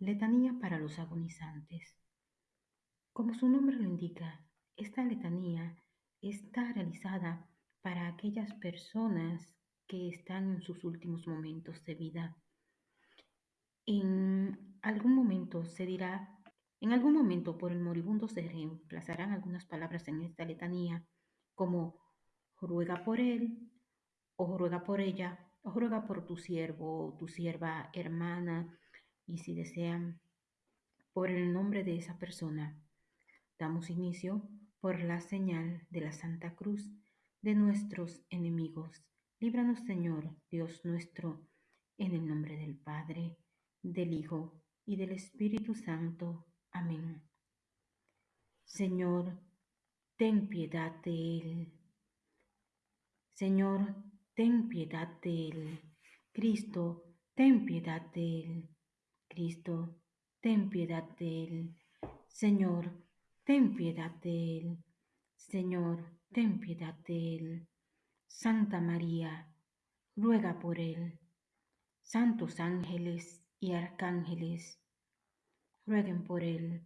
Letanía para los agonizantes. Como su nombre lo indica, esta letanía está realizada para aquellas personas que están en sus últimos momentos de vida. En algún momento se dirá, en algún momento por el moribundo se reemplazarán algunas palabras en esta letanía, como ruega por él, o ruega por ella, o ruega por tu siervo tu sierva hermana, y si desean, por el nombre de esa persona. Damos inicio por la señal de la Santa Cruz de nuestros enemigos. Líbranos, Señor, Dios nuestro, en el nombre del Padre, del Hijo y del Espíritu Santo. Amén. Señor, ten piedad de él. Señor, ten piedad de él. Cristo, ten piedad de él. Cristo, ten piedad de él. Señor, ten piedad de él. Señor, ten piedad de él. Santa María, ruega por él. Santos ángeles y arcángeles, rueguen por él.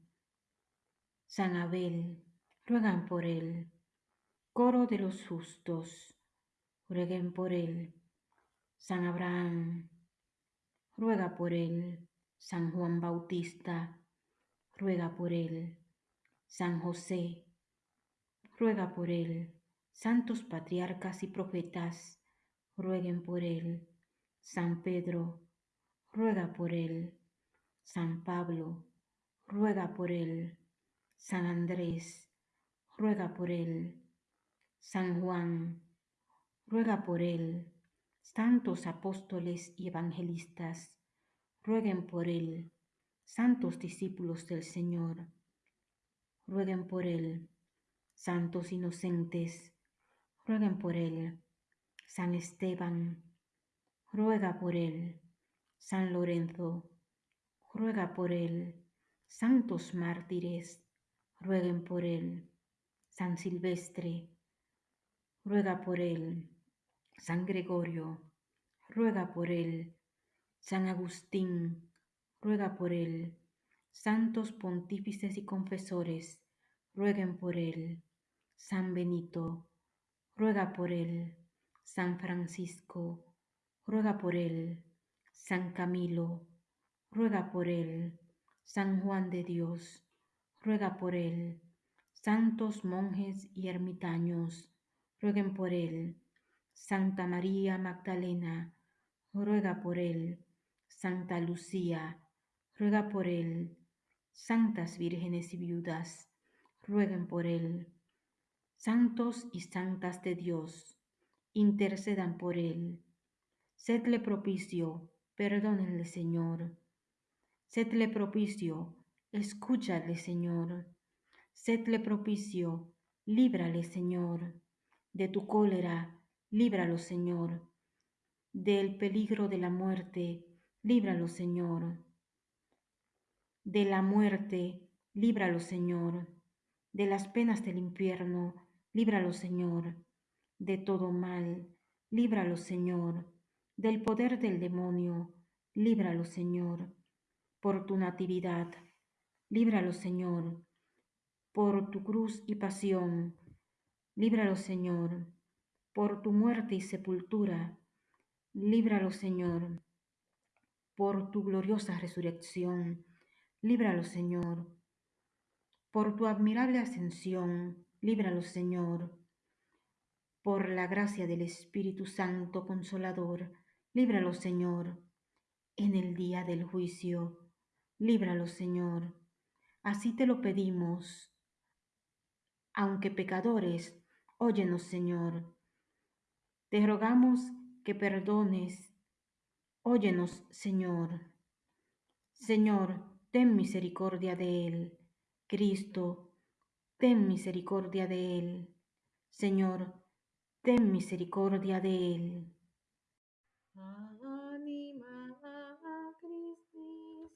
San Abel, ruegan por él. Coro de los justos, rueguen por él. San Abraham, ruega por él. San Juan Bautista, ruega por él. San José, ruega por él. Santos patriarcas y profetas, rueguen por él. San Pedro, ruega por él. San Pablo, ruega por él. San Andrés, ruega por él. San Juan, ruega por él. Santos apóstoles y evangelistas, rueguen por él. Santos discípulos del Señor, rueguen por él. Santos inocentes, rueguen por él. San Esteban, ruega por él. San Lorenzo, ruega por él. Santos mártires, rueguen por él. San Silvestre, ruega por él. San Gregorio, ruega por él. San Agustín, ruega por él. Santos pontífices y confesores, rueguen por él. San Benito, ruega por él. San Francisco, ruega por él. San Camilo, ruega por él. San Juan de Dios, ruega por él. Santos monjes y ermitaños, rueguen por él. Santa María Magdalena, ruega por él. Santa Lucía, ruega por él. Santas vírgenes y viudas, rueguen por él. Santos y santas de Dios, intercedan por él. Sedle propicio, perdónenle, Señor. Sedle propicio, escúchale, Señor. Sedle propicio, líbrale, Señor. De tu cólera, líbralo, Señor. Del peligro de la muerte, líbralo, Señor. De la muerte, líbralo, Señor. De las penas del infierno, líbralo, Señor. De todo mal, líbralo, Señor. Del poder del demonio, líbralo, Señor. Por tu natividad, líbralo, Señor. Por tu cruz y pasión, líbralo, Señor. Por tu muerte y sepultura, líbralo, Señor por tu gloriosa resurrección, líbralo, Señor. Por tu admirable ascensión, líbralo, Señor. Por la gracia del Espíritu Santo Consolador, líbralo, Señor. En el día del juicio, líbralo, Señor. Así te lo pedimos. Aunque pecadores, óyenos, Señor. Te rogamos que perdones Óyenos, Señor. Señor, ten misericordia de él. Cristo, ten misericordia de él. Señor, ten misericordia de él. Anima Christi,